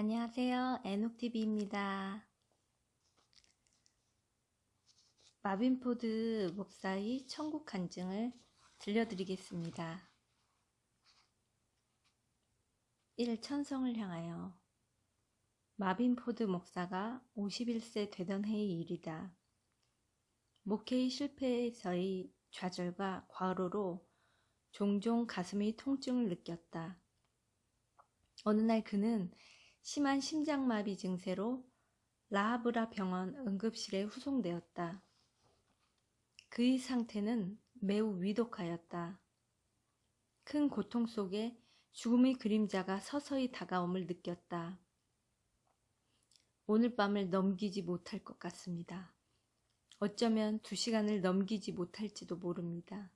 안녕하세요. 애녹TV입니다. 마빈포드 목사의 천국 간증을 들려드리겠습니다. 1. 천성을 향하여 마빈포드 목사가 51세 되던 해의 일이다. 목회의 실패에서의 좌절과 과로로 종종 가슴의 통증을 느꼈다. 어느 날 그는 심한 심장마비 증세로 라하브라 병원 응급실에 후송되었다. 그의 상태는 매우 위독하였다. 큰 고통 속에 죽음의 그림자가 서서히 다가옴을 느꼈다. 오늘 밤을 넘기지 못할 것 같습니다. 어쩌면 두 시간을 넘기지 못할지도 모릅니다.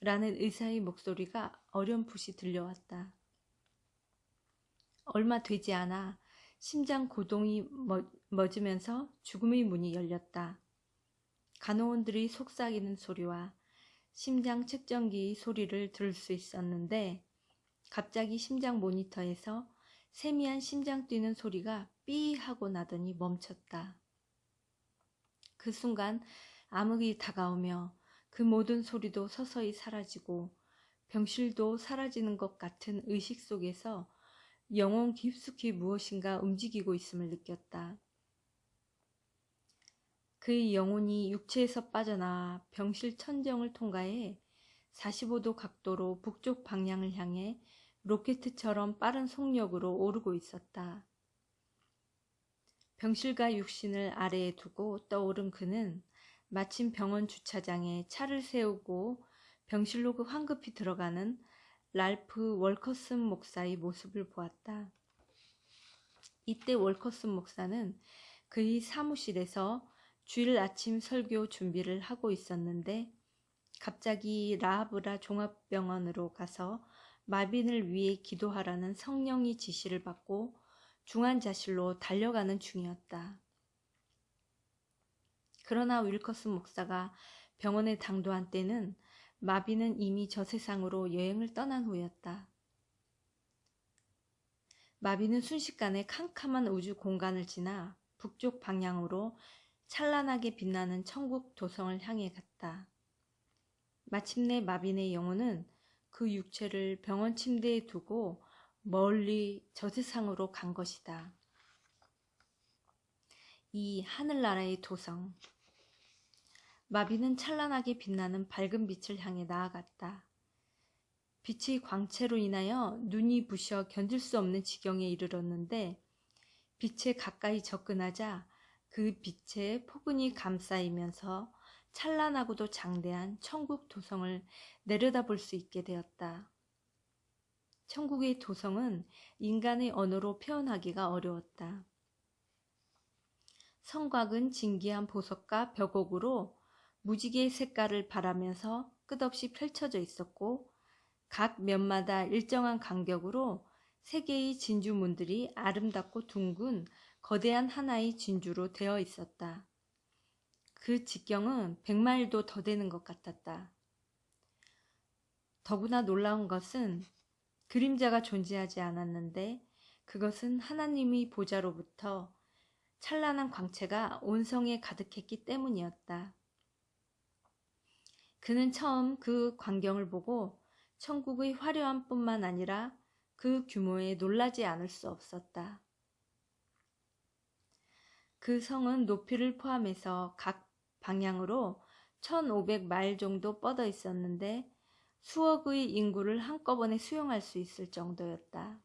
라는 의사의 목소리가 어렴풋이 들려왔다. 얼마 되지 않아 심장 고동이 멎으면서 죽음의 문이 열렸다. 간호원들이 속삭이는 소리와 심장 측정기 소리를 들을 수 있었는데 갑자기 심장 모니터에서 세미한 심장 뛰는 소리가 삐 하고 나더니 멈췄다. 그 순간 암흑이 다가오며 그 모든 소리도 서서히 사라지고 병실도 사라지는 것 같은 의식 속에서 영혼 깊숙이 무엇인가 움직이고 있음을 느꼈다. 그의 영혼이 육체에서 빠져나와 병실 천정을 통과해 45도 각도로 북쪽 방향을 향해 로켓처럼 빠른 속력으로 오르고 있었다. 병실과 육신을 아래에 두고 떠오른 그는 마침 병원 주차장에 차를 세우고 병실로 그 황급히 들어가는 랄프 월커슨 목사의 모습을 보았다. 이때 월커슨 목사는 그의 사무실에서 주일 아침 설교 준비를 하고 있었는데 갑자기 라하브라 종합병원으로 가서 마빈을 위해 기도하라는 성령의 지시를 받고 중환자실로 달려가는 중이었다. 그러나 윌커슨 목사가 병원에 당도한 때는 마비는 이미 저 세상으로 여행을 떠난 후였다. 마비는 순식간에 캄캄한 우주 공간을 지나 북쪽 방향으로 찬란하게 빛나는 천국 도성을 향해 갔다. 마침내 마빈의 영혼은 그 육체를 병원 침대에 두고 멀리 저 세상으로 간 것이다. 이 하늘나라의 도성, 마비는 찬란하게 빛나는 밝은 빛을 향해 나아갔다. 빛의 광채로 인하여 눈이 부셔 견딜 수 없는 지경에 이르렀는데 빛에 가까이 접근하자 그 빛에 포근히 감싸이면서 찬란하고도 장대한 천국 도성을 내려다볼 수 있게 되었다. 천국의 도성은 인간의 언어로 표현하기가 어려웠다. 성곽은 진기한 보석과 벽옥으로 무지개 색깔을 바라면서 끝없이 펼쳐져 있었고 각 면마다 일정한 간격으로 세 개의 진주문들이 아름답고 둥근 거대한 하나의 진주로 되어 있었다. 그 직경은 백마일도 더 되는 것 같았다. 더구나 놀라운 것은 그림자가 존재하지 않았는데 그것은 하나님의 보좌로부터 찬란한 광채가 온 성에 가득했기 때문이었다. 그는 처음 그 광경을 보고 천국의 화려함 뿐만 아니라 그 규모에 놀라지 않을 수 없었다. 그 성은 높이를 포함해서 각 방향으로 1500마일 정도 뻗어 있었는데 수억의 인구를 한꺼번에 수용할 수 있을 정도였다.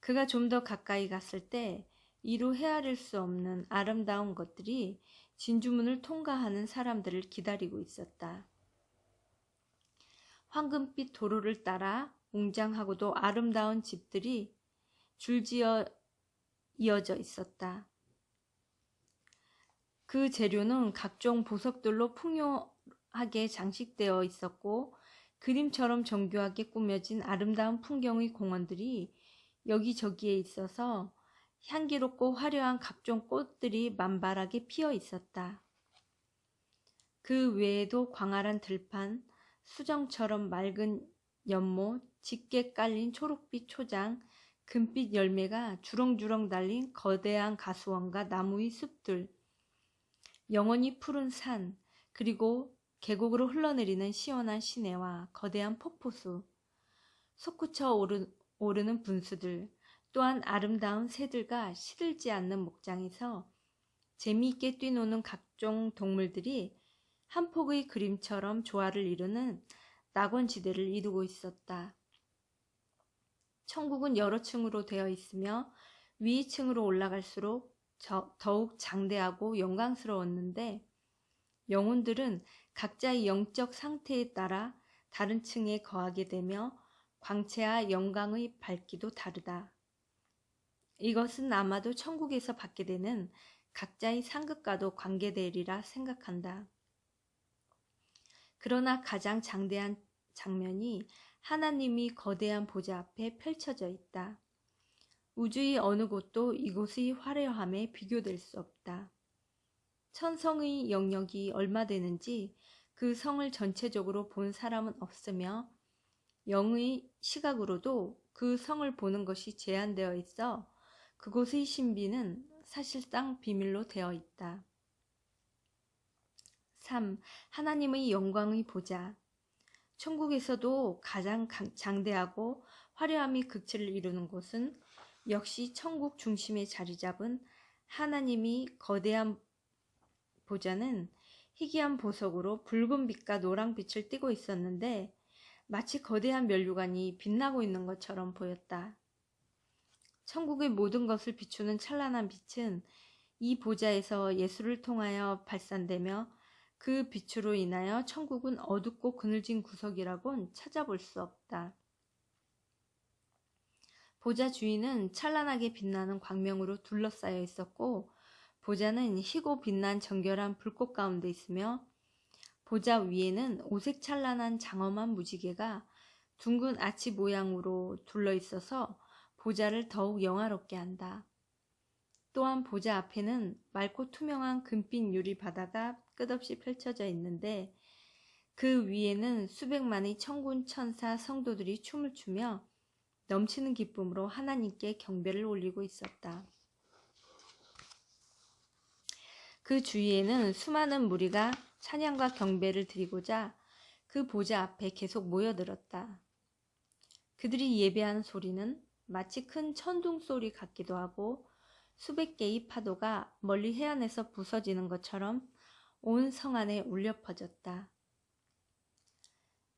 그가 좀 더 가까이 갔을 때 이루 헤아릴 수 없는 아름다운 것들이 진주문을 통과하는 사람들을 기다리고 있었다. 황금빛 도로를 따라 웅장하고도 아름다운 집들이 줄지어 이어져 있었다. 그 재료는 각종 보석들로 풍요하게 장식되어 있었고 그림처럼 정교하게 꾸며진 아름다운 풍경의 공원들이 여기저기에 있어서 향기롭고 화려한 각종 꽃들이 만발하게 피어 있었다. 그 외에도 광활한 들판, 수정처럼 맑은 연못, 짙게 깔린 초록빛 초장, 금빛 열매가 주렁주렁 달린 거대한 가수원과 나무의 숲들, 영원히 푸른 산, 그리고 계곡으로 흘러내리는 시원한 시내와 거대한 폭포수, 솟구쳐 오르, 오르는 분수들, 또한 아름다운 새들과 시들지 않는 목장에서 재미있게 뛰노는 각종 동물들이 한 폭의 그림처럼 조화를 이루는 낙원지대를 이루고 있었다. 천국은 여러 층으로 되어 있으며 위 층으로 올라갈수록 더욱 장대하고 영광스러웠는데 영혼들은 각자의 영적 상태에 따라 다른 층에 거하게 되며 광채와 영광의 밝기도 다르다. 이것은 아마도 천국에서 받게 되는 각자의 상급과도 관계되리라 생각한다. 그러나 가장 장대한 장면이 하나님이 거대한 보좌 앞에 펼쳐져 있다. 우주의 어느 곳도 이곳의 화려함에 비교될 수 없다. 천성의 영역이 얼마 되는지 그 성을 전체적으로 본 사람은 없으며 영의 시각으로도 그 성을 보는 것이 제한되어 있어 그곳의 신비는 사실상 비밀로 되어 있다. 3. 하나님의 영광의 보좌 천국에서도 가장 장대하고 화려함이 극치를 이루는 곳은 역시 천국 중심에 자리 잡은 하나님이 거대한 보좌는 희귀한 보석으로 붉은 빛과 노랑 빛을 띠고 있었는데 마치 거대한 면류관이 빛나고 있는 것처럼 보였다. 천국의 모든 것을 비추는 찬란한 빛은 이 보좌에서 예수를 통하여 발산되며 그 빛으로 인하여 천국은 어둡고 그늘진 구석이라곤 찾아볼 수 없다. 보좌 주인은 찬란하게 빛나는 광명으로 둘러싸여 있었고 보좌는 희고 빛난 정결한 불꽃 가운데 있으며 보좌 위에는 오색 찬란한 장엄한 무지개가 둥근 아치 모양으로 둘러 있어서 보좌를 더욱 영화롭게 한다. 또한 보좌 앞에는 맑고 투명한 금빛 유리 바다가 끝없이 펼쳐져 있는데 그 위에는 수백만의 천군 천사 성도들이 춤을 추며 넘치는 기쁨으로 하나님께 경배를 올리고 있었다. 그 주위에는 수많은 무리가 찬양과 경배를 드리고자 그 보좌 앞에 계속 모여들었다. 그들이 예배하는 소리는 마치 큰 천둥 소리 같기도 하고 수백 개의 파도가 멀리 해안에서 부서지는 것처럼 온 성 안에 울려 퍼졌다.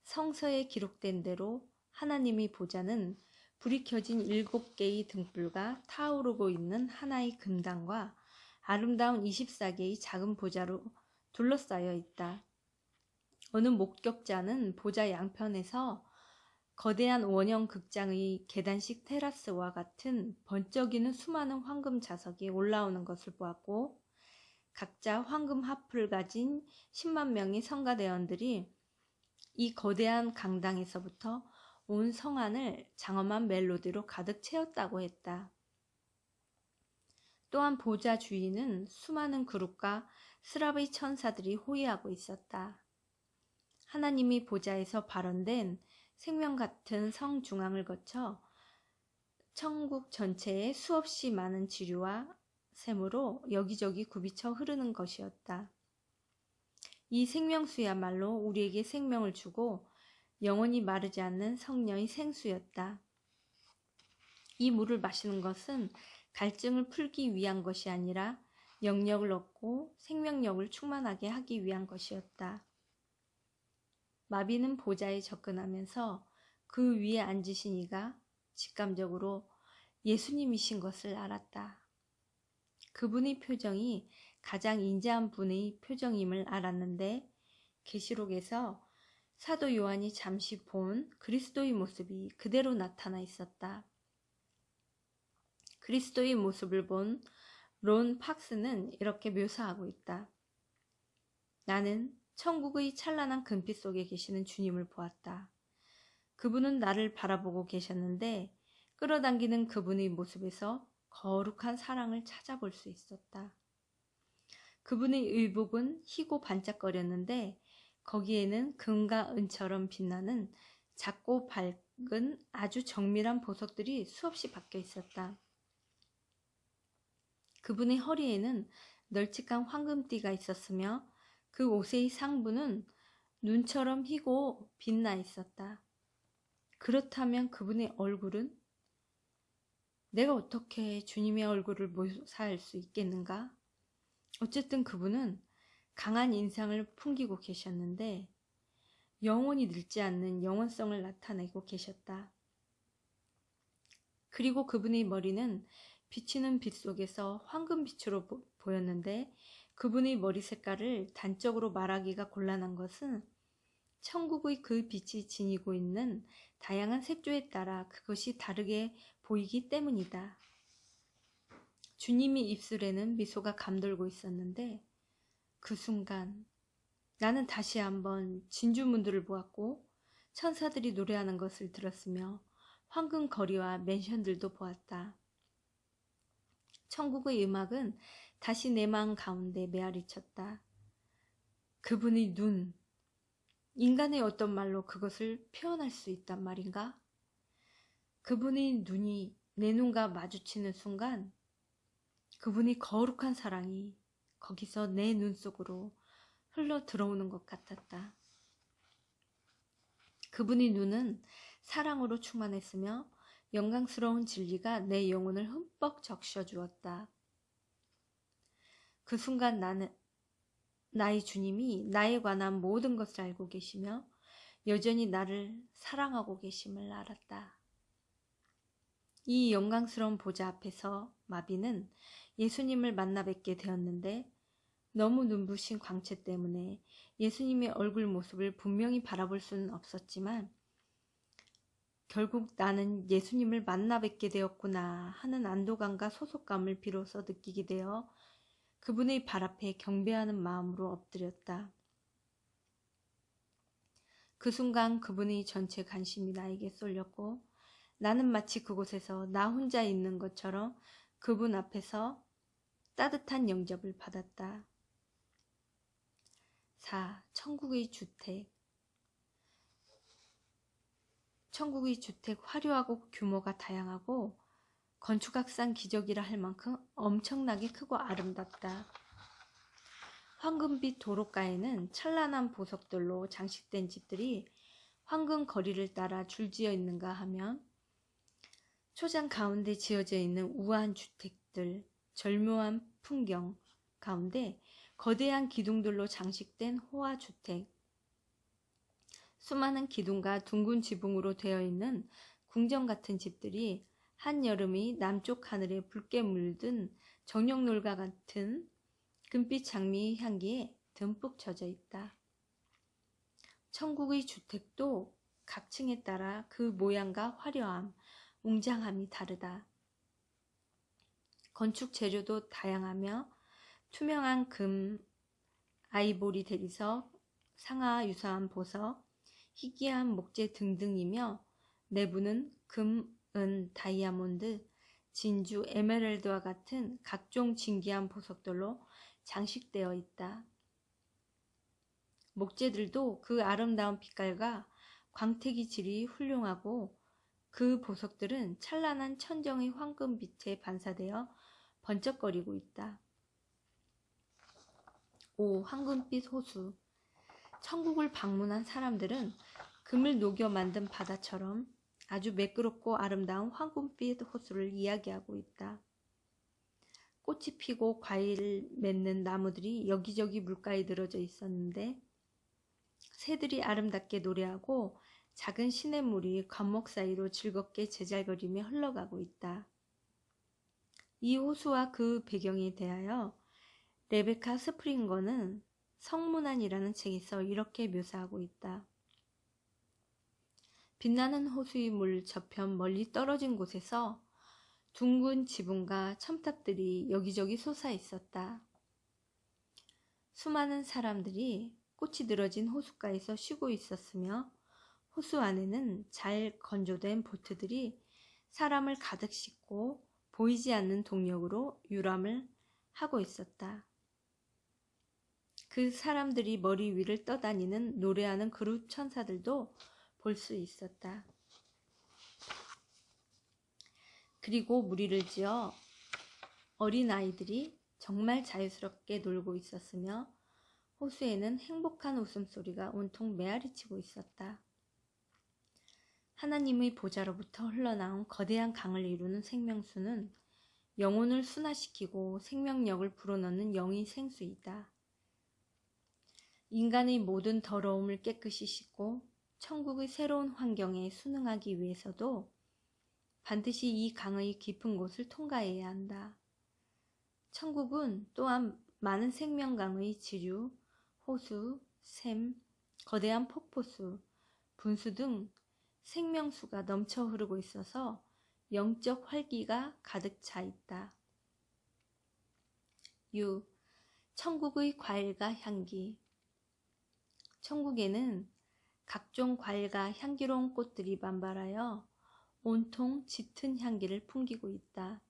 성서에 기록된 대로 하나님이 보자는 불이 켜진 일곱 개의 등불과 타오르고 있는 하나의 금당과 아름다운 24개의 작은 보자로 둘러싸여 있다. 어느 목격자는 보자 양편에서 거대한 원형 극장의 계단식 테라스와 같은 번쩍이는 수많은 황금 자석이 올라오는 것을 보았고 각자 황금 하프를 가진 10만 명의 성가대원들이 이 거대한 강당에서부터 온 성안을 장엄한 멜로디로 가득 채웠다고 했다. 또한 보좌 주인은 수많은 그룹과 스랍의 천사들이 호위하고 있었다. 하나님이 보좌에서 발언된 생명 같은 성 중앙을 거쳐 천국 전체에 수없이 많은 지류와 샘으로 여기저기 굽이쳐 흐르는 것이었다. 이 생명수야말로 우리에게 생명을 주고 영원히 마르지 않는 성녀의 생수였다. 이 물을 마시는 것은 갈증을 풀기 위한 것이 아니라 영력을 얻고 생명력을 충만하게 하기 위한 것이었다. 마비는 보좌에 접근하면서 그 위에 앉으신 이가 직감적으로 예수님이신 것을 알았다. 그분의 표정이 가장 인자한 분의 표정임을 알았는데 계시록에서 사도 요한이 잠시 본 그리스도의 모습이 그대로 나타나 있었다. 그리스도의 모습을 본 론 팍스는 이렇게 묘사하고 있다. 나는 천국의 찬란한 금빛 속에 계시는 주님을 보았다. 그분은 나를 바라보고 계셨는데 끌어당기는 그분의 모습에서 거룩한 사랑을 찾아볼 수 있었다. 그분의 의복은 희고 반짝거렸는데 거기에는 금과 은처럼 빛나는 작고 밝은 아주 정밀한 보석들이 수없이 박혀 있었다. 그분의 허리에는 널찍한 황금띠가 있었으며 그 옷의 상부는 눈처럼 희고 빛나 있었다. 그렇다면 그분의 얼굴은 내가 어떻게 주님의 얼굴을 묘사할 수 있겠는가? 어쨌든 그분은 강한 인상을 풍기고 계셨는데 영원히 늙지 않는 영원성을 나타내고 계셨다. 그리고 그분의 머리는 비치는 빛 속에서 황금빛으로 보, 보였는데 그분의 머리 색깔을 단적으로 말하기가 곤란한 것은 천국의 그 빛이 지니고 있는 다양한 색조에 따라 그것이 다르게 보이기 때문이다. 주님이 입술에는 미소가 감돌고 있었는데 그 순간 나는 다시 한번 진주문들을 보았고 천사들이 노래하는 것을 들었으며 황금 거리와 맨션들도 보았다. 천국의 음악은 다시 내 마음 가운데 메아리 쳤다. 그분의 눈, 인간의 어떤 말로 그것을 표현할 수 있단 말인가? 그분의 눈이 내 눈과 마주치는 순간 그분이 거룩한 사랑이 거기서 내 눈 속으로 흘러 들어오는 것 같았다. 그분의 눈은 사랑으로 충만했으며 영광스러운 진리가 내 영혼을 흠뻑 적셔 주었다. 그 순간 나는 나의 주님이 나에 관한 모든 것을 알고 계시며 여전히 나를 사랑하고 계심을 알았다. 이 영광스러운 보좌 앞에서 마비는 예수님을 만나 뵙게 되었는데 너무 눈부신 광채 때문에 예수님의 얼굴 모습을 분명히 바라볼 수는 없었지만 결국 나는 예수님을 만나 뵙게 되었구나 하는 안도감과 소속감을 비로소 느끼게 되어 그분의 발 앞에 경배하는 마음으로 엎드렸다. 그 순간 그분의 전체 관심이 나에게 쏠렸고 나는 마치 그곳에서 나 혼자 있는 것처럼 그분 앞에서 따뜻한 영접을 받았다. 4. 천국의 주택 천국의 주택 화려하고 규모가 다양하고 건축학상 기적이라 할 만큼 엄청나게 크고 아름답다. 황금빛 도로가에는 찬란한 보석들로 장식된 집들이 황금 거리를 따라 줄지어 있는가 하면 초장 가운데 지어져 있는 우아한 주택들, 절묘한 풍경 가운데 거대한 기둥들로 장식된 호화 주택, 수많은 기둥과 둥근 지붕으로 되어 있는 궁전 같은 집들이 한여름이 남쪽 하늘에 붉게 물든 정령놀과 같은 금빛 장미 향기에 듬뿍 젖어 있다. 천국의 주택도 각 층에 따라 그 모양과 화려함, 웅장함이 다르다. 건축 재료도 다양하며 투명한 금, 아이보리 대리석, 상하 유사한 보석, 희귀한 목재 등등이며 내부는 금, 은, 다이아몬드, 진주, 에메랄드와 같은 각종 진귀한 보석들로 장식되어 있다. 목재들도 그 아름다운 빛깔과 광택이 질이 훌륭하고 그 보석들은 찬란한 천정의 황금 빛에 반사되어 번쩍거리고 있다. 5. 황금빛 호수 천국을 방문한 사람들은 금을 녹여 만든 바다처럼 아주 매끄럽고 아름다운 황금빛 호수를 이야기하고 있다. 꽃이 피고 과일을 맺는 나무들이 여기저기 물가에 늘어져 있었는데 새들이 아름답게 노래하고 작은 시냇물이 관목 사이로 즐겁게 제잘거리며 흘러가고 있다. 이 호수와 그 배경에 대하여 레베카 스프링거는 성문안이라는 책에서 이렇게 묘사하고 있다. 빛나는 호수의 물 저편 멀리 떨어진 곳에서 둥근 지붕과 첨탑들이 여기저기 솟아 있었다. 수많은 사람들이 꽃이 늘어진 호숫가에서 쉬고 있었으며 호수 안에는 잘 건조된 보트들이 사람을 가득 싣고 보이지 않는 동력으로 유람을 하고 있었다. 그 사람들이 머리 위를 떠다니는 노래하는 그룹 천사들도 볼 수 있었다. 그리고 무리를 지어 어린 아이들이 정말 자유스럽게 놀고 있었으며 호수에는 행복한 웃음소리가 온통 메아리치고 있었다. 하나님의 보좌로부터 흘러나온 거대한 강을 이루는 생명수는 영혼을 순화시키고 생명력을 불어넣는 영의 생수이다. 인간의 모든 더러움을 깨끗이 씻고 천국의 새로운 환경에 순응하기 위해서도 반드시 이 강의 깊은 곳을 통과해야 한다. 천국은 또한 많은 생명강의 지류, 호수, 샘, 거대한 폭포수, 분수 등 생명수가 넘쳐 흐르고 있어서 영적 활기가 가득 차 있다. 6. 천국의 과일과 향기 천국에는 각종 과일과 향기로운 꽃들이 만발하여 온통 짙은 향기를 풍기고 있다.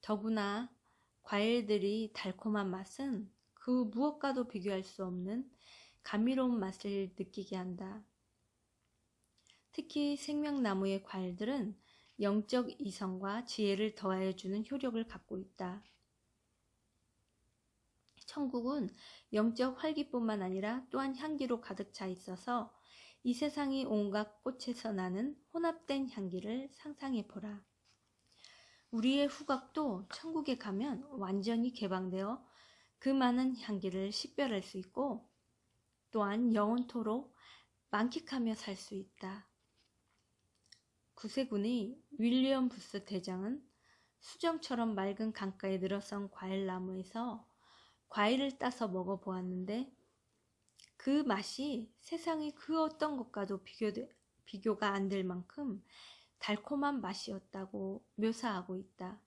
더구나 과일들이 달콤한 맛은 그 무엇과도 비교할 수 없는 감미로운 맛을 느끼게 한다. 특히 생명나무의 과일들은 영적 이성과 지혜를 더하여 주는 효력을 갖고 있다. 천국은 영적 활기뿐만 아니라 또한 향기로 가득 차 있어서 이 세상이 온갖 꽃에서 나는 혼합된 향기를 상상해 보라. 우리의 후각도 천국에 가면 완전히 개방되어 그 많은 향기를 식별할 수 있고 또한 영원토록 만끽하며 살 수 있다. 구세군의 윌리엄 부스 대장은 수정처럼 맑은 강가에 늘어선 과일나무에서 과일을 따서 먹어보았는데 그 맛이 세상의 그 어떤 것과도 비교되, 비교가 안 될 만큼 달콤한 맛이었다고 묘사하고 있다.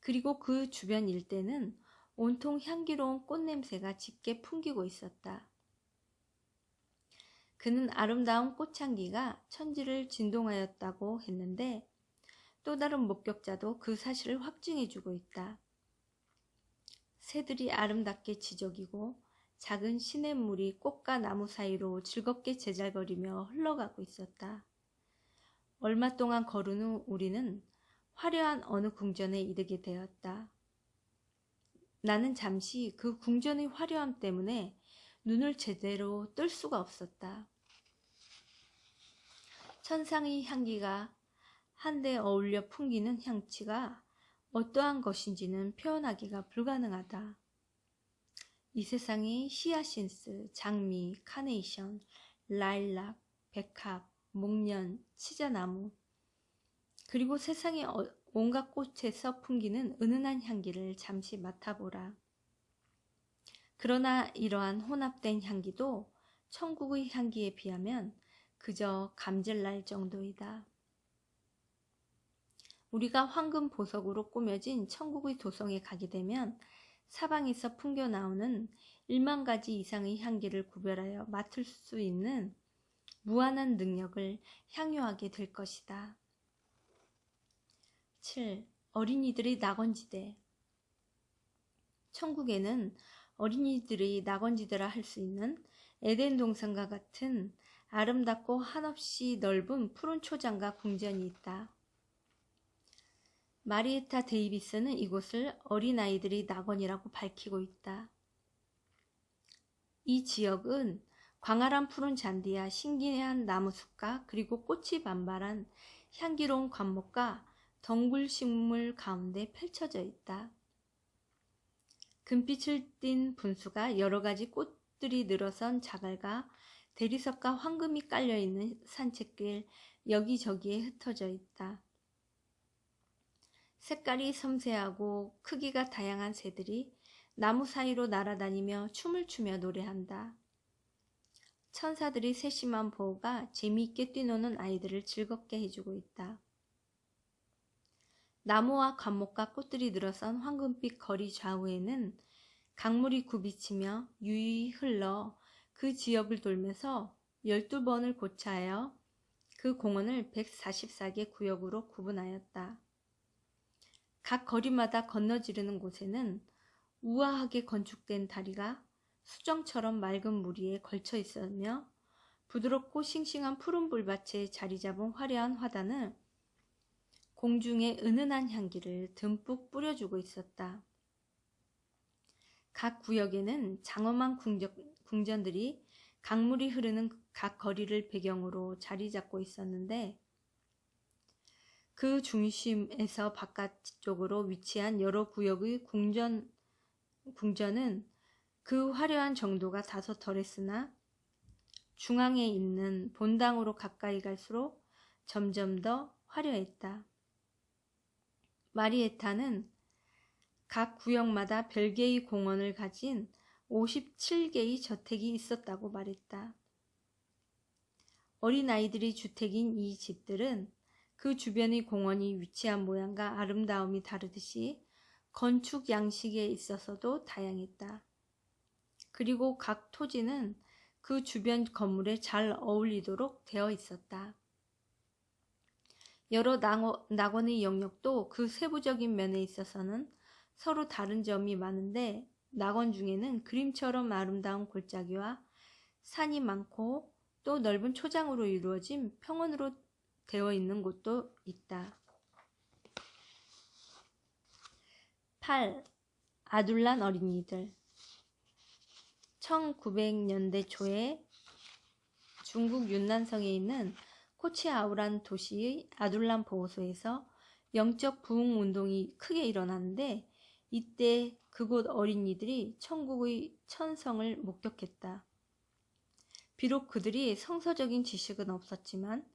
그리고 그 주변 일대는 온통 향기로운 꽃냄새가 짙게 풍기고 있었다. 그는 아름다운 꽃향기가 천지를 진동하였다고 했는데 또 다른 목격자도 그 사실을 확증해주고 있다. 새들이 아름답게 지저귀고 작은 시냇물이 꽃과 나무 사이로 즐겁게 제잘거리며 흘러가고 있었다. 얼마 동안 걸은 후 우리는 화려한 어느 궁전에 이르게 되었다. 나는 잠시 그 궁전의 화려함 때문에 눈을 제대로 뜰 수가 없었다. 천상의 향기가 한데 어울려 풍기는 향취가 어떠한 것인지는 표현하기가 불가능하다. 이 세상의 히아신스, 장미, 카네이션, 라일락, 백합, 목련, 치자나무 그리고 세상의 어, 온갖 꽃에서 풍기는 은은한 향기를 잠시 맡아보라. 그러나 이러한 혼합된 향기도 천국의 향기에 비하면 그저 감질날 정도이다. 우리가 황금 보석으로 꾸며진 천국의 도성에 가게 되면 사방에서 풍겨 나오는 1만 가지 이상의 향기를 구별하여 맡을 수 있는 무한한 능력을 향유하게 될 것이다. 7. 어린이들의 낙원지대 천국에는 어린이들의 낙원지대라 할 수 있는 에덴 동산과 같은 아름답고 한없이 넓은 푸른 초장과 궁전이 있다. 마리에타 데이비스는 이곳을 어린아이들의 낙원이라고 밝히고 있다. 이 지역은 광활한 푸른 잔디와 신기한 나무숲과 그리고 꽃이 만발한 향기로운 관목과 덩굴 식물 가운데 펼쳐져 있다. 금빛을 띤 분수가 여러 가지 꽃들이 늘어선 자갈과 대리석과 황금이 깔려있는 산책길 여기저기에 흩어져 있다. 색깔이 섬세하고 크기가 다양한 새들이 나무 사이로 날아다니며 춤을 추며 노래한다. 천사들이 세심한 보호가 재미있게 뛰노는 아이들을 즐겁게 해주고 있다. 나무와 관목과 꽃들이 늘어선 황금빛 거리 좌우에는 강물이 굽이치며 유유히 흘러 그 지역을 돌면서 12번을 고차하여 그 공원을 144개 구역으로 구분하였다. 각 거리마다 건너지르는 곳에는 우아하게 건축된 다리가 수정처럼 맑은 물 위에 걸쳐 있으며 부드럽고 싱싱한 푸른 불밭에 자리 잡은 화려한 화단은 공중의 은은한 향기를 듬뿍 뿌려주고 있었다. 각 구역에는 장엄한 궁전, 들이 강물이 흐르는 각 거리를 배경으로 자리 잡고 있었는데 그 중심에서 바깥쪽으로 위치한 여러 구역의 궁전, 궁전은 그 화려한 정도가 다소 덜했으나 중앙에 있는 본당으로 가까이 갈수록 점점 더 화려했다. 마리에타는 각 구역마다 별개의 공원을 가진 57개의 저택이 있었다고 말했다. 어린아이들이 주택인 이 집들은 그 주변의 공원이 위치한 모양과 아름다움이 다르듯이 건축 양식에 있어서도 다양했다. 그리고 각 토지는 그 주변 건물에 잘 어울리도록 되어 있었다. 여러 낙원의 영역도 그 세부적인 면에 있어서는 서로 다른 점이 많은데 낙원 중에는 그림처럼 아름다운 골짜기와 산이 많고 또 넓은 초장으로 이루어진 평원으로 되어 있는 곳도 있다. 8. 아둘란 어린이들 1900년대 초에 중국 윤난성에 있는 코치아우란 도시의 아둘란 보호소에서 영적 부흥 운동이 크게 일어났는데 이때 그곳 어린이들이 천국의 천성을 목격했다. 비록 그들이 성서적인 지식은 없었지만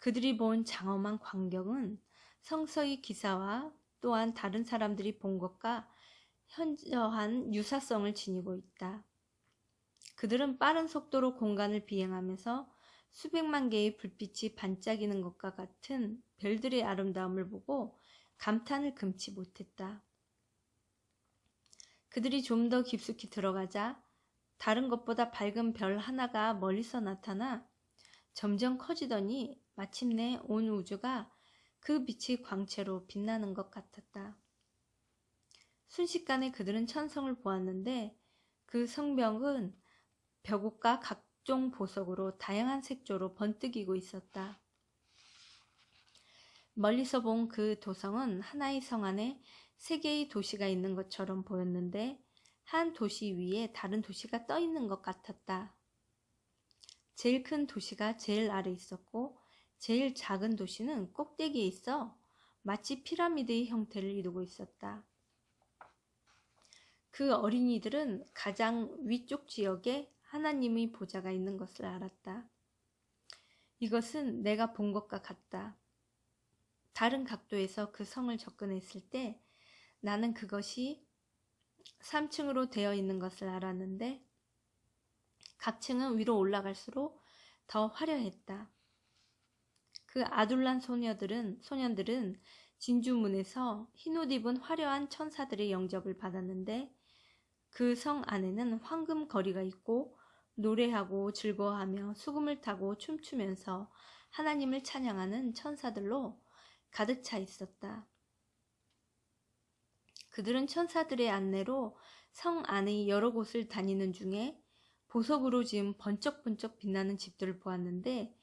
그들이 본 장엄한 광경은 성서의 기사와 또한 다른 사람들이 본 것과 현저한 유사성을 지니고 있다. 그들은 빠른 속도로 공간을 비행하면서 수백만 개의 불빛이 반짝이는 것과 같은 별들의 아름다움을 보고 감탄을 금치 못했다. 그들이 좀 더 깊숙이 들어가자 다른 것보다 밝은 별 하나가 멀리서 나타나 점점 커지더니 마침내 온 우주가 그 빛이 광채로 빛나는 것 같았다. 순식간에 그들은 천성을 보았는데 그 성벽은 벽옥과 각종 보석으로 다양한 색조로 번뜩이고 있었다. 멀리서 본 그 도성은 하나의 성 안에 세 개의 도시가 있는 것처럼 보였는데 한 도시 위에 다른 도시가 떠 있는 것 같았다. 제일 큰 도시가 제일 아래 있었고 제일 작은 도시는 꼭대기에 있어 마치 피라미드의 형태를 이루고 있었다. 그 어린이들은 가장 위쪽 지역에 하나님의 보좌가 있는 것을 알았다. 이것은 내가 본 것과 같다. 다른 각도에서 그 성을 접근했을 때 나는 그것이 3층으로 되어 있는 것을 알았는데 각 층은 위로 올라갈수록 더 화려했다. 그 아둘란 소녀들은 소년들은 진주문에서 흰옷 입은 화려한 천사들의 영접을 받았는데 그 성 안에는 황금 거리가 있고 노래하고 즐거워하며 수금을 타고 춤추면서 하나님을 찬양하는 천사들로 가득 차 있었다. 그들은 천사들의 안내로 성 안의 여러 곳을 다니는 중에 보석으로 지은 번쩍번쩍 빛나는 집들을 보았는데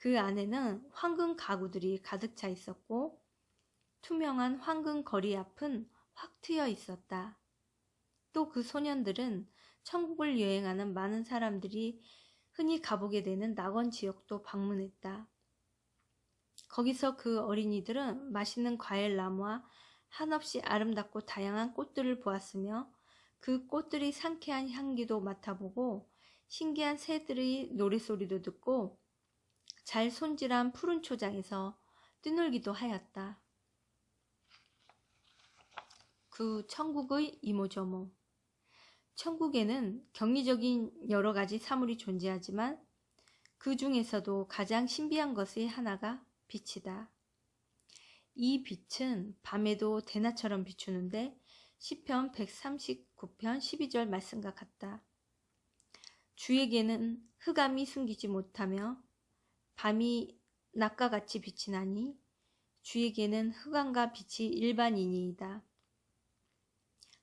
그 안에는 황금 가구들이 가득 차 있었고 투명한 황금 거리 앞은 확 트여 있었다. 또 그 소년들은 천국을 여행하는 많은 사람들이 흔히 가보게 되는 낙원 지역도 방문했다. 거기서 그 어린이들은 맛있는 과일 나무와 한없이 아름답고 다양한 꽃들을 보았으며 그 꽃들이 상쾌한 향기도 맡아보고 신기한 새들의 노래소리도 듣고 잘 손질한 푸른 초장에서 뛰놀기도 하였다. 그 천국의 이모저모 천국에는 경리적인 여러 가지 사물이 존재하지만 그 중에서도 가장 신비한 것의 하나가 빛이다. 이 빛은 밤에도 대낮처럼 비추는데 시편 139편 12절 말씀과 같다. 주에게는 흑암이 숨기지 못하며 밤이 낮과 같이 빛이 나니 주에게는 흑암과 빛이 일반인이이다.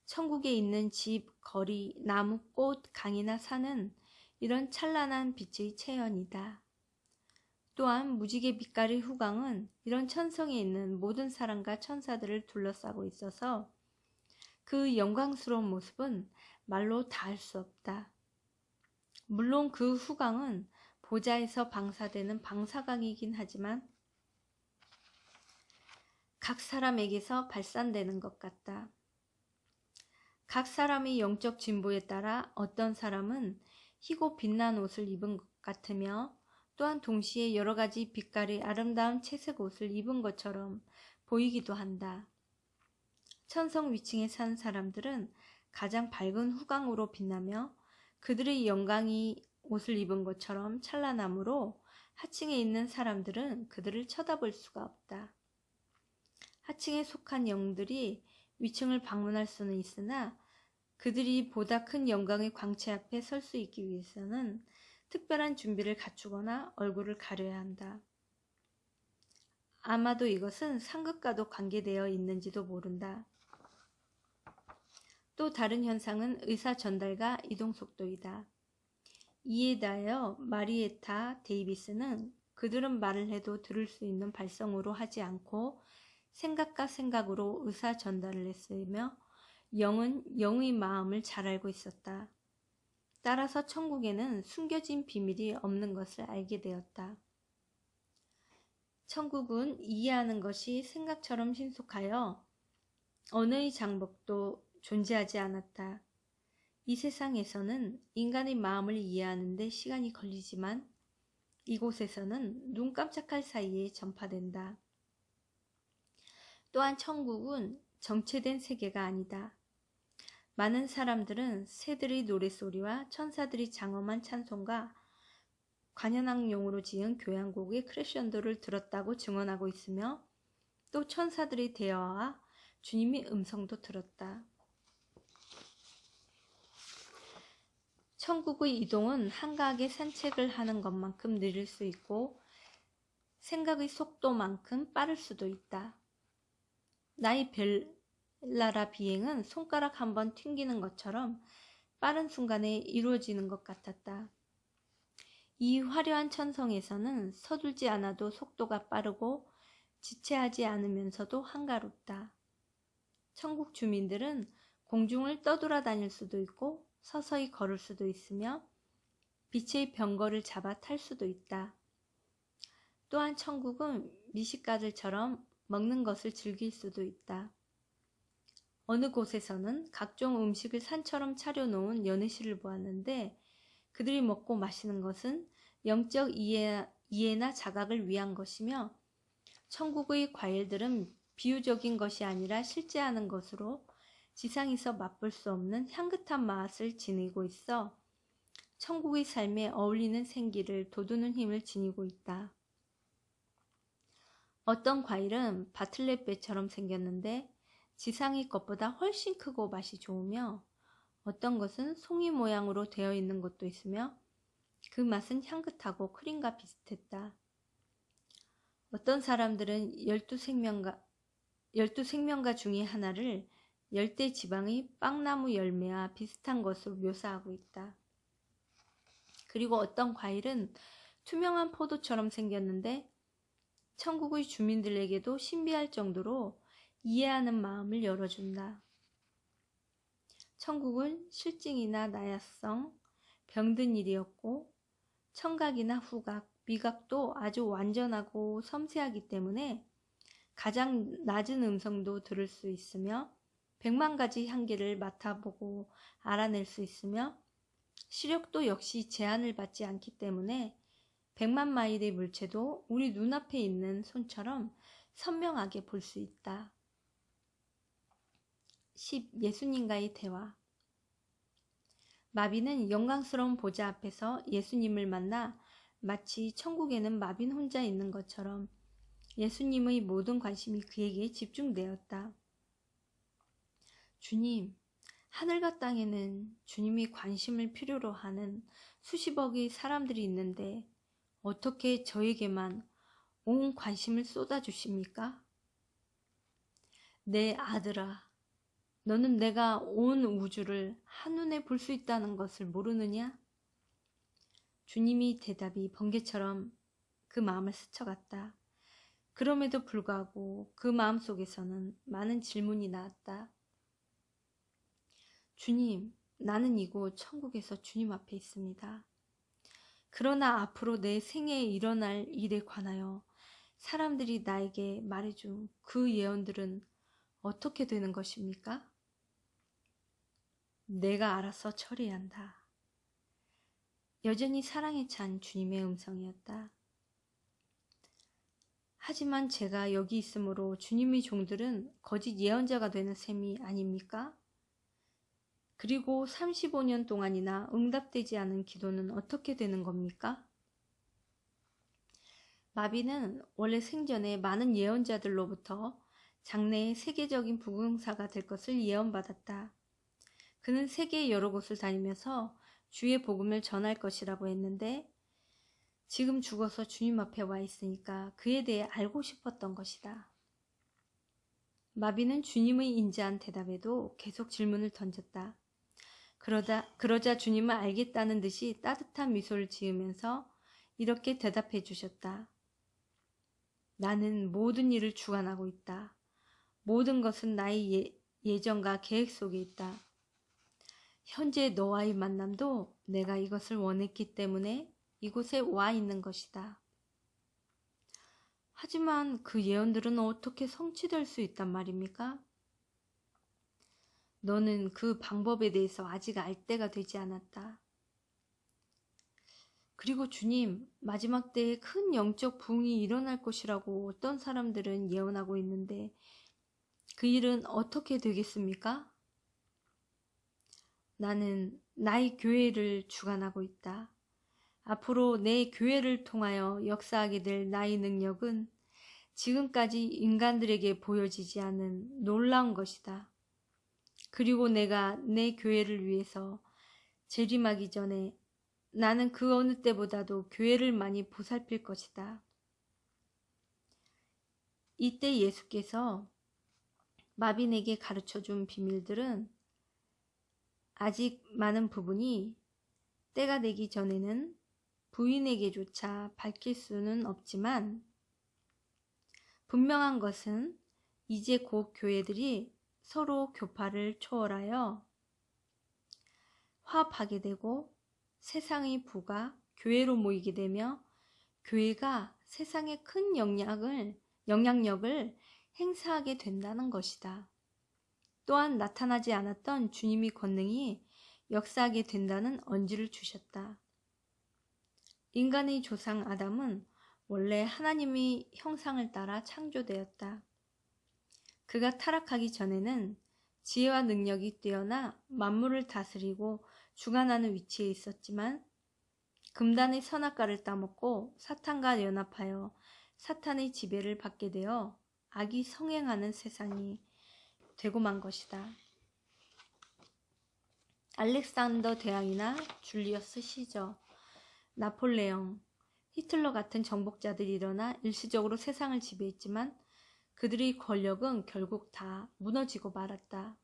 천국에 있는 집, 거리, 나무, 꽃, 강이나 산은 이런 찬란한 빛의 체현이다. 또한 무지개 빛깔의 후광은 이런 천성에 있는 모든 사람과 천사들을 둘러싸고 있어서 그 영광스러운 모습은 말로 다 할 수 없다. 물론 그 후광은 보좌에서 방사되는 방사광이긴 하지만 각 사람에게서 발산되는 것 같다. 각 사람의 영적 진보에 따라 어떤 사람은 희고 빛난 옷을 입은 것 같으며 또한 동시에 여러 가지 빛깔의 아름다운 채색 옷을 입은 것처럼 보이기도 한다. 천성 위층에 산 사람들은 가장 밝은 후광으로 빛나며 그들의 영광이 옷을 입은 것처럼 찬란하므로 하층에 있는 사람들은 그들을 쳐다볼 수가 없다. 하층에 속한 영들이 위층을 방문할 수는 있으나 그들이 보다 큰 영광의 광채 앞에 설 수 있기 위해서는 특별한 준비를 갖추거나 얼굴을 가려야 한다. 아마도 이것은 상급과도 관계되어 있는지도 모른다. 또 다른 현상은 의사 전달과 이동 속도이다. 이에 대하여 마리에타 데이비스는 그들은 말을 해도 들을 수 있는 발성으로 하지 않고 생각과 생각으로 의사 전달을 했으며 영은 영의 마음을 잘 알고 있었다. 따라서 천국에는 숨겨진 비밀이 없는 것을 알게 되었다. 천국은 이해하는 것이 생각처럼 신속하여 언어의 장벽도 존재하지 않았다. 이 세상에서는 인간의 마음을 이해하는데 시간이 걸리지만 이곳에서는 눈 깜짝할 사이에 전파된다. 또한 천국은 정체된 세계가 아니다. 많은 사람들은 새들의 노랫소리와 천사들이 장엄한 찬송과 관현악용으로 지은 교향곡의 크레션도를 들었다고 증언하고 있으며 또 천사들의 대화와 주님의 음성도 들었다. 천국의 이동은 한가하게 산책을 하는 것만큼 느릴 수 있고 생각의 속도만큼 빠를 수도 있다. 나의 벨라라 비행은 손가락 한 번 튕기는 것처럼 빠른 순간에 이루어지는 것 같았다. 이 화려한 천성에서는 서둘지 않아도 속도가 빠르고 지체하지 않으면서도 한가롭다. 천국 주민들은 공중을 떠돌아다닐 수도 있고 서서히 걸을 수도 있으며 빛의 병거를 잡아 탈 수도 있다. 또한 천국은 미식가들처럼 먹는 것을 즐길 수도 있다. 어느 곳에서는 각종 음식을 산처럼 차려놓은 연회실을 보았는데 그들이 먹고 마시는 것은 영적 이해, 이해나 자각을 위한 것이며 천국의 과일들은 비유적인 것이 아니라 실제하는 것으로 지상에서 맛볼 수 없는 향긋한 맛을 지니고 있어 천국의 삶에 어울리는 생기를 돋우는 힘을 지니고 있다. 어떤 과일은 바틀렛배처럼 생겼는데 지상의 것보다 훨씬 크고 맛이 좋으며 어떤 것은 송이 모양으로 되어 있는 것도 있으며 그 맛은 향긋하고 크림과 비슷했다. 어떤 사람들은 열두 생명가, 열두 생명가 중의 하나를 열대 지방의 빵나무 열매와 비슷한 것으로 묘사하고 있다. 그리고 어떤 과일은 투명한 포도처럼 생겼는데 천국의 주민들에게도 신비할 정도로 이해하는 마음을 열어준다. 천국은 실증이나 나약성, 병든 일이었고 청각이나 후각, 미각도 아주 완전하고 섬세하기 때문에 가장 낮은 음성도 들을 수 있으며 백만 가지 향기를 맡아보고 알아낼 수 있으며 시력도 역시 제한을 받지 않기 때문에 백만 마일의 물체도 우리 눈앞에 있는 손처럼 선명하게 볼 수 있다. 10. 예수님과의 대화 마비는 영광스러운 보좌 앞에서 예수님을 만나 마치 천국에는 마빈 혼자 있는 것처럼 예수님의 모든 관심이 그에게 집중되었다. 주님, 하늘과 땅에는 주님이 관심을 필요로 하는 수십억의 사람들이 있는데 어떻게 저에게만 온 관심을 쏟아주십니까? 내 아들아, 너는 내가 온 우주를 한눈에 볼 수 있다는 것을 모르느냐? 주님이 대답이 번개처럼 그 마음을 스쳐갔다. 그럼에도 불구하고 그 마음 속에서는 많은 질문이 나왔다. 주님, 나는 이곳 천국에서 주님 앞에 있습니다. 그러나 앞으로 내 생애에 일어날 일에 관하여 사람들이 나에게 말해준 그 예언들은 어떻게 되는 것입니까? 내가 알아서 처리해야 한다. 여전히 사랑에 찬 주님의 음성이었다. 하지만 제가 여기 있으므로 주님의 종들은 거짓 예언자가 되는 셈이 아닙니까? 그리고 35년 동안이나 응답되지 않은 기도는 어떻게 되는 겁니까? 마비는 원래 생전에 많은 예언자들로부터 장래의 세계적인 부흥사가 될 것을 예언받았다. 그는 세계 여러 곳을 다니면서 주의 복음을 전할 것이라고 했는데 지금 죽어서 주님 앞에 와 있으니까 그에 대해 알고 싶었던 것이다. 마비는 주님의 인자한 대답에도 계속 질문을 던졌다. 그러다, 그러자 주님은 알겠다는 듯이 따뜻한 미소를 지으면서 이렇게 대답해 주셨다. 나는 모든 일을 주관하고 있다. 모든 것은 나의 예, 예정과 계획 속에 있다. 현재 너와의 만남도 내가 이것을 원했기 때문에 이곳에 와 있는 것이다. 하지만 그 예언들은 어떻게 성취될 수 있단 말입니까? 너는 그 방법에 대해서 아직 알 때가 되지 않았다. 그리고 주님, 마지막 때에 큰 영적 부흥이 일어날 것이라고 어떤 사람들은 예언하고 있는데 그 일은 어떻게 되겠습니까? 나는 나의 교회를 주관하고 있다. 앞으로 내 교회를 통하여 역사하게 될 나의 능력은 지금까지 인간들에게 보여지지 않은 놀라운 것이다. 그리고 내가 내 교회를 위해서 재림하기 전에 나는 그 어느 때보다도 교회를 많이 보살필 것이다. 이때 예수께서 마빈에게 가르쳐 준 비밀들은 아직 많은 부분이 때가 되기 전에는 부인에게조차 밝힐 수는 없지만 분명한 것은 이제 곧 교회들이 서로 교파를 초월하여 화합하게 되고 세상의 부가 교회로 모이게 되며 교회가 세상에 큰 영향을, 영향력을 행사하게 된다는 것이다. 또한 나타나지 않았던 주님의 권능이 역사하게 된다는 언지를 주셨다. 인간의 조상 아담은 원래 하나님의 형상을 따라 창조되었다. 그가 타락하기 전에는 지혜와 능력이 뛰어나 만물을 다스리고 주관하는 위치에 있었지만 금단의 선악과를 따먹고 사탄과 연합하여 사탄의 지배를 받게 되어 악이 성행하는 세상이 되고 만 것이다. 알렉산더 대왕이나 줄리어스 시저, 나폴레옹, 히틀러 같은 정복자들이 일어나 일시적으로 세상을 지배했지만 그들의 권력은 결국 다 무너지고 말았다.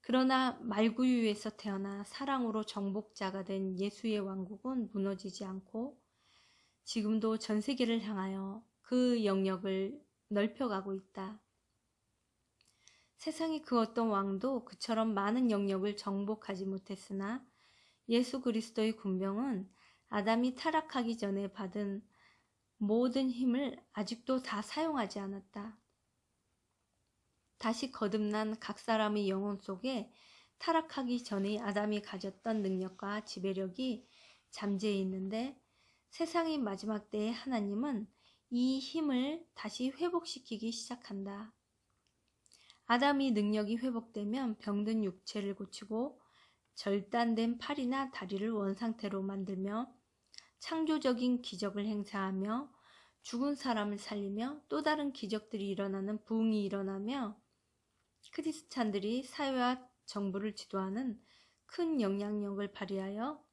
그러나 말구유에서 태어나 사랑으로 정복자가 된 예수의 왕국은 무너지지 않고 지금도 전 세계를 향하여 그 영역을 넓혀가고 있다. 세상의 그 어떤 왕도 그처럼 많은 영역을 정복하지 못했으나 예수 그리스도의 군병은 아담이 타락하기 전에 받은 모든 힘을 아직도 다 사용하지 않았다. 다시 거듭난 각 사람의 영혼 속에 타락하기 전에 아담이 가졌던 능력과 지배력이 잠재해 있는데 세상의 마지막 때에 하나님은 이 힘을 다시 회복시키기 시작한다. 아담이 능력이 회복되면 병든 육체를 고치고 절단된 팔이나 다리를 원상태로 만들며 창조적인 기적을 행사하며 죽은 사람을 살리며 또 다른 기적들이 일어나는 부흥이 일어나며 크리스찬들이 사회와 정부를 지도하는 큰 영향력을 발휘하여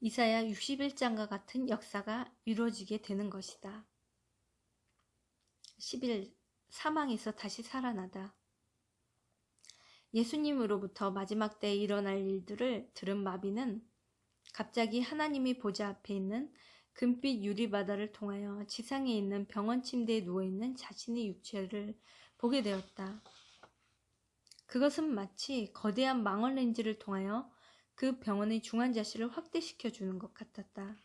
이사야 61장과 같은 역사가 이루어지게 되는 것이다. 11. 사망에서 다시 살아나다. 예수님으로부터 마지막 때에 일어날 일들을 들은 마비는 갑자기 하나님의 보좌 앞에 있는 금빛 유리바다를 통하여 지상에 있는 병원 침대에 누워있는 자신의 육체를 보게 되었다. 그것은 마치 거대한 망원 렌즈를 통하여 그 병원의 중환자실을 확대시켜 주는 것 같았다.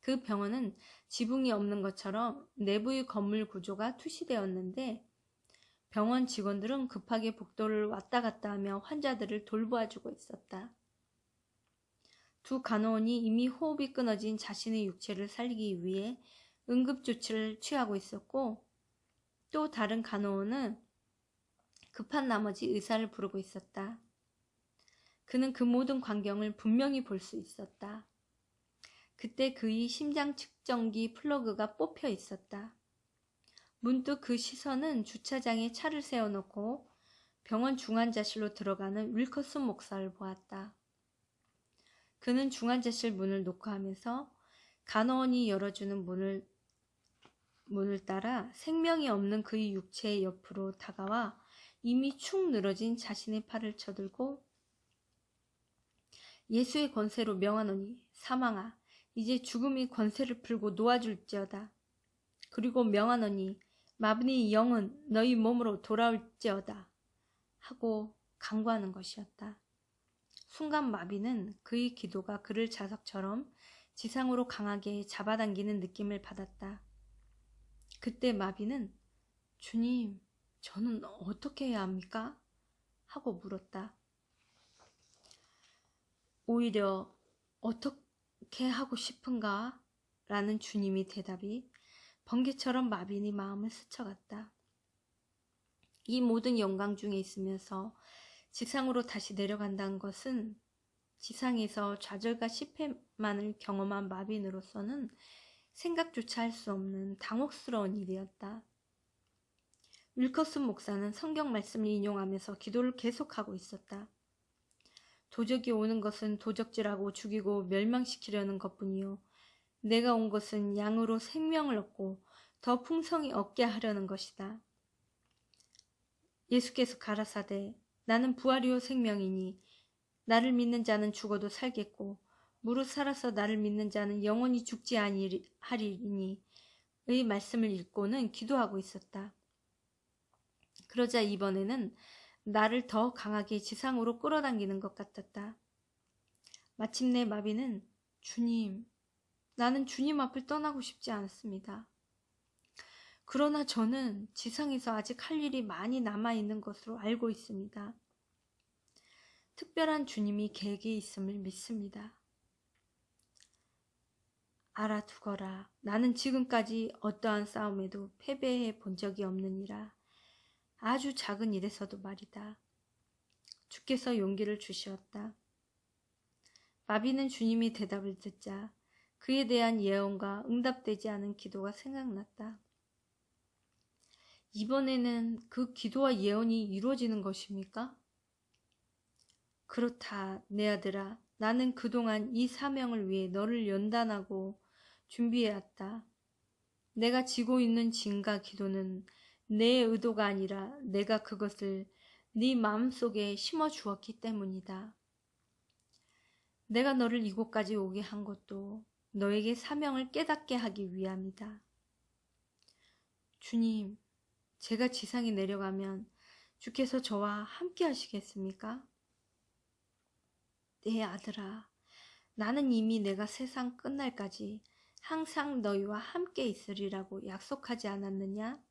그 병원은 지붕이 없는 것처럼 내부의 건물 구조가 투시되었는데 병원 직원들은 급하게 복도를 왔다 갔다 하며 환자들을 돌보아주고 있었다. 두 간호원이 이미 호흡이 끊어진 자신의 육체를 살리기 위해 응급조치를 취하고 있었고 또 다른 간호원은 급한 나머지 의사를 부르고 있었다. 그는 그 모든 광경을 분명히 볼 수 있었다. 그때 그의 심장 측정기 플러그가 뽑혀 있었다. 문득 그 시선은 주차장에 차를 세워놓고 병원 중환자실로 들어가는 윌커슨 목사를 보았다. 그는 중환자실 문을 녹화하면서 간호원이 열어주는 문을 문을 따라 생명이 없는 그의 육체의 옆으로 다가와 이미 축 늘어진 자신의 팔을 쳐들고 예수의 권세로 명하노니 사망아 이제 죽음이 권세를 풀고 놓아줄지어다. 그리고 명하노니 마브니 영은 너희 몸으로 돌아올지어다 하고 강구하는 것이었다. 순간 마비는 그의 기도가 그를 자석처럼 지상으로 강하게 잡아당기는 느낌을 받았다. 그때 마비는 주님, 저는 어떻게 해야 합니까? 하고 물었다. 오히려 어떻게 하고 싶은가? 라는 주님의 대답이 번개처럼 마빈이 마음을 스쳐갔다. 이 모든 영광 중에 있으면서 지상으로 다시 내려간다는 것은 지상에서 좌절과 실패만을 경험한 마빈으로서는 생각조차 할 수 없는 당혹스러운 일이었다. 윌커슨 목사는 성경 말씀을 인용하면서 기도를 계속하고 있었다. 도적이 오는 것은 도적질하고 죽이고 멸망시키려는 것뿐이요. 내가 온 것은 양으로 생명을 얻고 더 풍성히 얻게 하려는 것이다. 예수께서 가라사대 나는 부활이요 생명이니 나를 믿는 자는 죽어도 살겠고 무릇 살아서 나를 믿는 자는 영원히 죽지 아니하리니 의 말씀을 읽고는 기도하고 있었다. 그러자 이번에는 나를 더 강하게 지상으로 끌어당기는 것 같았다. 마침내 마비는 주님, 나는 주님 앞을 떠나고 싶지 않습니다. 그러나 저는 지상에서 아직 할 일이 많이 남아있는 것으로 알고 있습니다. 특별한 주님이 계획에 있음을 믿습니다. 알아두거라. 나는 지금까지 어떠한 싸움에도 패배해 본 적이 없느니라. 아주 작은 일에서도 말이다. 주께서 용기를 주시었다. 마비는 주님이 대답을 듣자 그에 대한 예언과 응답되지 않은 기도가 생각났다. 이번에는 그 기도와 예언이 이루어지는 것입니까? 그렇다, 내 아들아. 나는 그동안 이 사명을 위해 너를 연단하고 준비해왔다. 내가 지고 있는 진과 기도는 내 의도가 아니라 내가 그것을 네 마음속에 심어 주었기 때문이다. 내가 너를 이곳까지 오게 한 것도 너에게 사명을 깨닫게 하기 위함이다. 주님, 제가 지상에 내려가면 주께서 저와 함께 하시겠습니까? 내 아들아, 나는 이미 내가 세상 끝날까지 항상 너희와 함께 있으리라고 약속하지 않았느냐?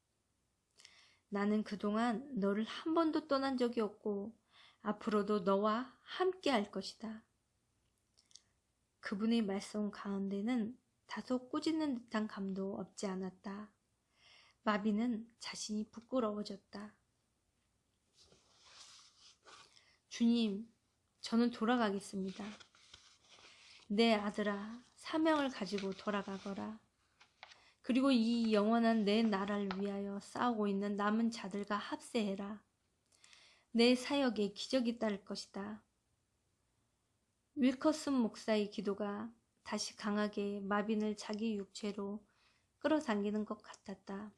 나는 그동안 너를 한 번도 떠난 적이 없고 앞으로도 너와 함께 할 것이다. 그분의 말씀 가운데는 다소 꾸짖는 듯한 감도 없지 않았다. 마비는 자신이 부끄러워졌다. 주님, 저는 돌아가겠습니다. 내 아들아, 사명을 가지고 돌아가거라. 그리고 이 영원한 내 나라를 위하여 싸우고 있는 남은 자들과 합세해라. 내 사역에 기적이 따를 것이다. 윌커슨 목사의 기도가 다시 강하게 마빈을 자기 육체로 끌어당기는 것 같았다.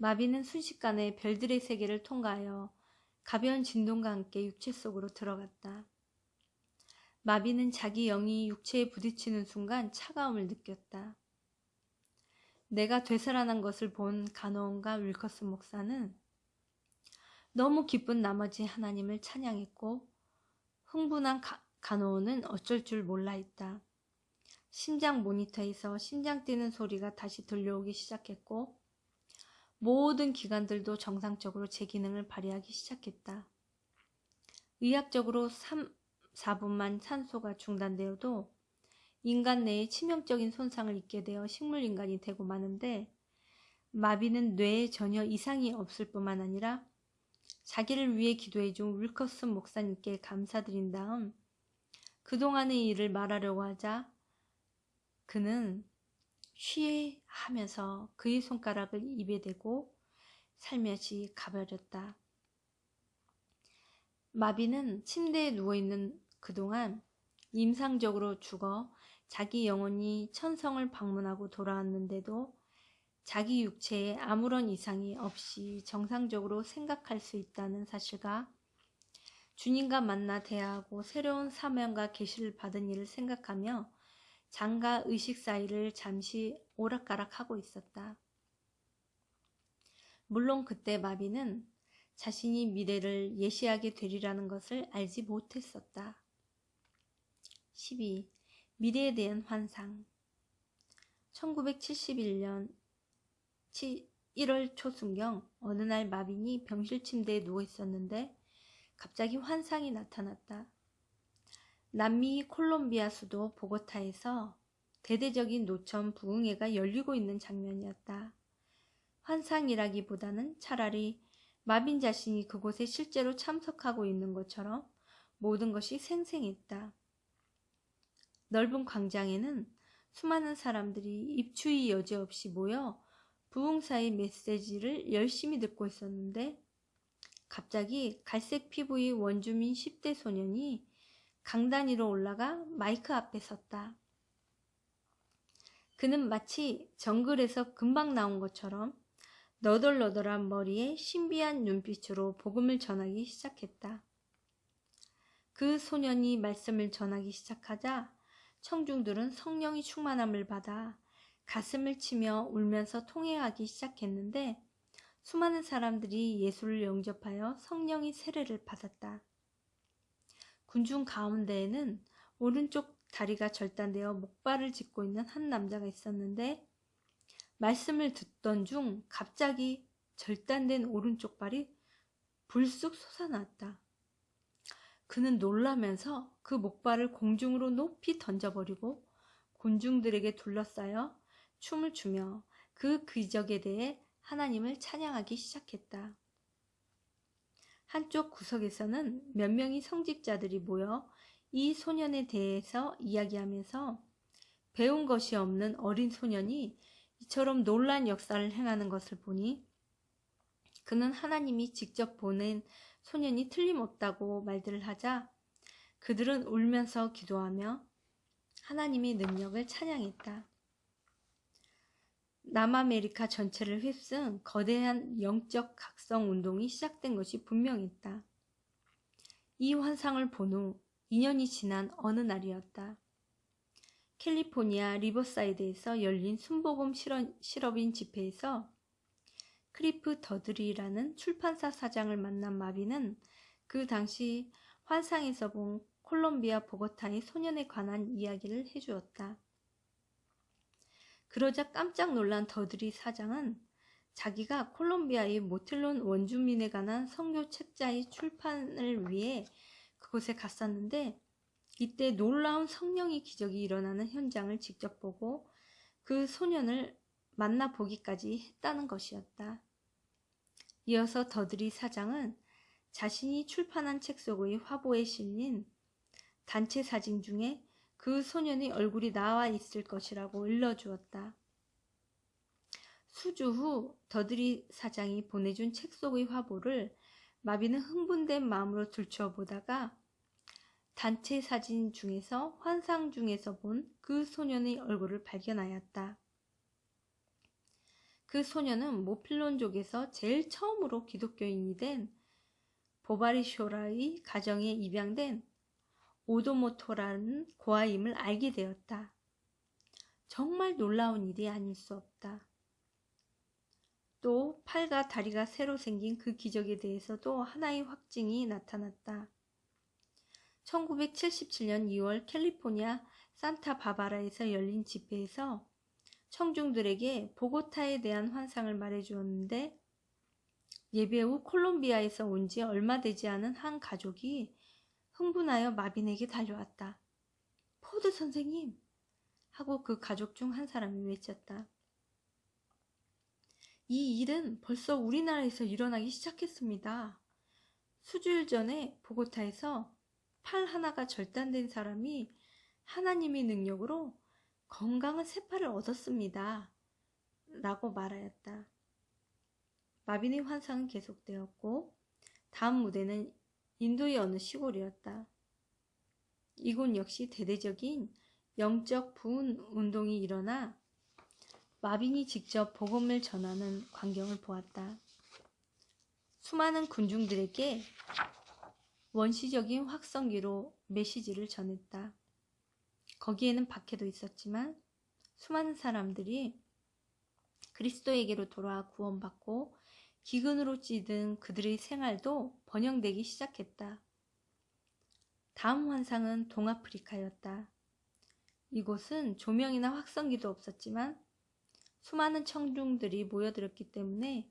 마빈은 순식간에 별들의 세계를 통과하여 가벼운 진동과 함께 육체 속으로 들어갔다. 마비는 자기 영이 육체에 부딪히는 순간 차가움을 느꼈다. 내가 되살아난 것을 본 가노원과 윌커스 목사는 너무 기쁜 나머지 하나님을 찬양했고 흥분한 가, 가노원은 어쩔 줄 몰라 했다. 심장 모니터에서 심장 뛰는 소리가 다시 들려오기 시작했고 모든 기관들도 정상적으로 제 기능을 발휘하기 시작했다. 의학적으로 3, 4분만 산소가 중단되어도 인간 내에 치명적인 손상을 입게 되어 식물인간이 되고 마는데 마비는 뇌에 전혀 이상이 없을 뿐만 아니라 자기를 위해 기도해준 윌커스 목사님께 감사드린 다음 그동안의 일을 말하려고 하자 그는 쉬 하면서 그의 손가락을 입에 대고 살며시 가버렸다. 마비는 침대에 누워있는 그동안 임상적으로 죽어 자기 영혼이 천성을 방문하고 돌아왔는데도 자기 육체에 아무런 이상이 없이 정상적으로 생각할 수 있다는 사실과 주님과 만나 대화하고 새로운 사명과 계시를 받은 일을 생각하며 장과 의식 사이를 잠시 오락가락하고 있었다. 물론 그때 마비는 자신이 미래를 예시하게 되리라는 것을 알지 못했었다. 12. 미래에 대한 환상 1971년 1월 초순경 어느 날 마빈이 병실 침대에 누워 있었는데 갑자기 환상이 나타났다. 남미 콜롬비아 수도 보고타에서 대대적인 노천 부흥회가 열리고 있는 장면이었다. 환상이라기보다는 차라리 마빈 자신이 그곳에 실제로 참석하고 있는 것처럼 모든 것이 생생했다. 넓은 광장에는 수많은 사람들이 입추의 여지 없이 모여 부흥사의 메시지를 열심히 듣고 있었는데 갑자기 갈색 피부의 원주민 10대 소년이 강단 위로 올라가 마이크 앞에 섰다. 그는 마치 정글에서 금방 나온 것처럼 너덜너덜한 머리에 신비한 눈빛으로 복음을 전하기 시작했다. 그 소년이 말씀을 전하기 시작하자 청중들은 성령이 충만함을 받아 가슴을 치며 울면서 통회하기 시작했는데 수많은 사람들이 예수를 영접하여 성령의 세례를 받았다. 군중 가운데에는 오른쪽 다리가 절단되어 목발을 짚고 있는 한 남자가 있었는데 말씀을 듣던 중 갑자기 절단된 오른쪽 발이 불쑥 솟아났다. 그는 놀라면서 그 목발을 공중으로 높이 던져버리고 군중들에게 둘러싸여 춤을 추며 그 기적에 대해 하나님을 찬양하기 시작했다. 한쪽 구석에서는 몇 명의 성직자들이 모여 이 소년에 대해서 이야기하면서 배운 것이 없는 어린 소년이 이처럼 놀란 역사를 행하는 것을 보니 그는 하나님이 직접 보낸 소년이 틀림없다고 말들을 하자 그들은 울면서 기도하며 하나님의 능력을 찬양했다. 남아메리카 전체를 휩쓴 거대한 영적 각성 운동이 시작된 것이 분명했다. 이 환상을 본 후 2년이 지난 어느 날이었다. 캘리포니아 리버사이드에서 열린 순복음 실업인 집회에서 크리프 더드리라는 출판사 사장을 만난 마빈은 그 당시 환상에서 본 콜롬비아 보고타의 소년에 관한 이야기를 해주었다. 그러자 깜짝 놀란 더드리 사장은 자기가 콜롬비아의 모틸론 원주민에 관한 선교 책자의 출판을 위해 그곳에 갔었는데 이때 놀라운 성령의 기적이 일어나는 현장을 직접 보고 그 소년을 만나보기까지 했다는 것이었다. 이어서 더드리 사장은 자신이 출판한 책 속의 화보에 실린 단체 사진 중에 그 소년의 얼굴이 나와 있을 것이라고 일러주었다. 수주 후 더드리 사장이 보내준 책 속의 화보를 마비는 흥분된 마음으로 들추어 보다가 단체 사진 중에서 환상 중에서 본 그 소년의 얼굴을 발견하였다. 그 소년은 모필론족에서 제일 처음으로 기독교인이 된 보바리쇼라의 가정에 입양된 오도모토라는 고아임을 알게 되었다. 정말 놀라운 일이 아닐 수 없다. 또 팔과 다리가 새로 생긴 그 기적에 대해서도 하나의 확증이 나타났다. 1977년 2월 캘리포니아 산타바바라에서 열린 집회에서 청중들에게 보고타에 대한 환상을 말해주었는데 예배 후 콜롬비아에서 온 지 얼마 되지 않은 한 가족이 흥분하여 마빈에게 달려왔다. 포드 선생님! 하고 그 가족 중 한 사람이 외쳤다. 이 일은 벌써 우리나라에서 일어나기 시작했습니다. 수주일 전에 보고타에서 팔 하나가 절단된 사람이 하나님의 능력으로 건강한 새팔을 얻었습니다. 라고 말하였다. 마빈의 환상은 계속되었고 다음 무대는 인도의 어느 시골이었다. 이곳 역시 대대적인 영적 부흥 운동이 일어나 마빈이 직접 복음을 전하는 광경을 보았다. 수많은 군중들에게 원시적인 확성기로 메시지를 전했다. 거기에는 박해도 있었지만 수많은 사람들이 그리스도에게로 돌아와 구원받고 기근으로 찌든 그들의 생활도 번영되기 시작했다. 다음 환상은 동아프리카였다. 이곳은 조명이나 확성기도 없었지만 수많은 청중들이 모여들었기 때문에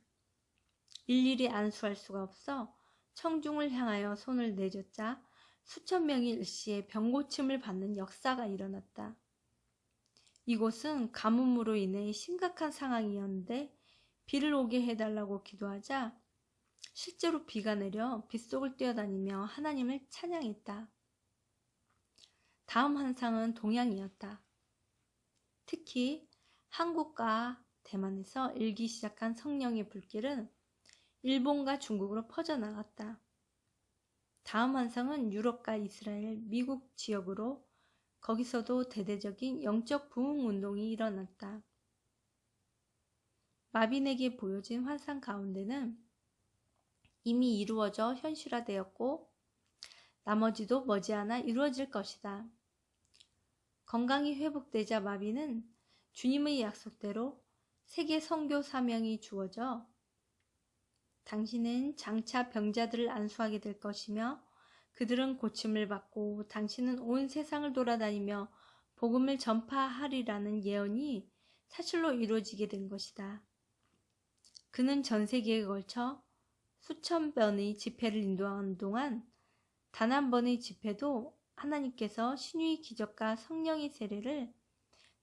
일일이 안수할 수가 없어 청중을 향하여 손을 내줬자 수천 명이 일시에 병고침을 받는 역사가 일어났다. 이곳은 가뭄으로 인해 심각한 상황이었는데 비를 오게 해달라고 기도하자 실제로 비가 내려 빗속을 뛰어다니며 하나님을 찬양했다. 다음 환상은 동양이었다. 특히 한국과 대만에서 일기 시작한 성령의 불길은 일본과 중국으로 퍼져나갔다. 다음 환상은 유럽과 이스라엘, 미국 지역으로 거기서도 대대적인 영적 부흥 운동이 일어났다. 마빈에게 보여진 환상 가운데는 이미 이루어져 현실화되었고 나머지도 머지않아 이루어질 것이다. 건강이 회복되자 마빈은 주님의 약속대로 세계 선교 사명이 주어져 당신은 장차 병자들을 안수하게 될 것이며 그들은 고침을 받고 당신은 온 세상을 돌아다니며 복음을 전파하리라는 예언이 사실로 이루어지게 된 것이다. 그는 전 세계에 걸쳐 수천 번의 집회를 인도하는 동안 단 한 번의 집회도 하나님께서 신유의 기적과 성령의 세례를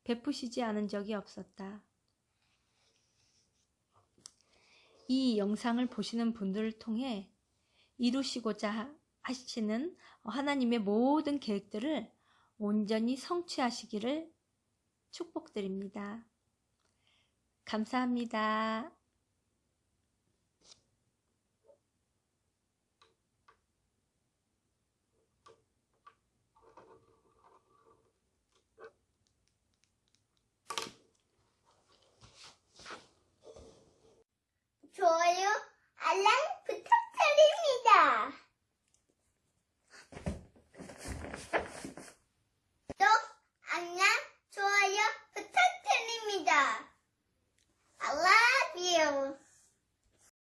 베푸시지 않은 적이 없었다. 이 영상을 보시는 분들을 통해 이루시고자 하시는 하나님의 모든 계획들을 온전히 성취하시기를 축복드립니다. 감사합니다. 거야. 또 안녕, 좋아요 부탁드립니다. I love you.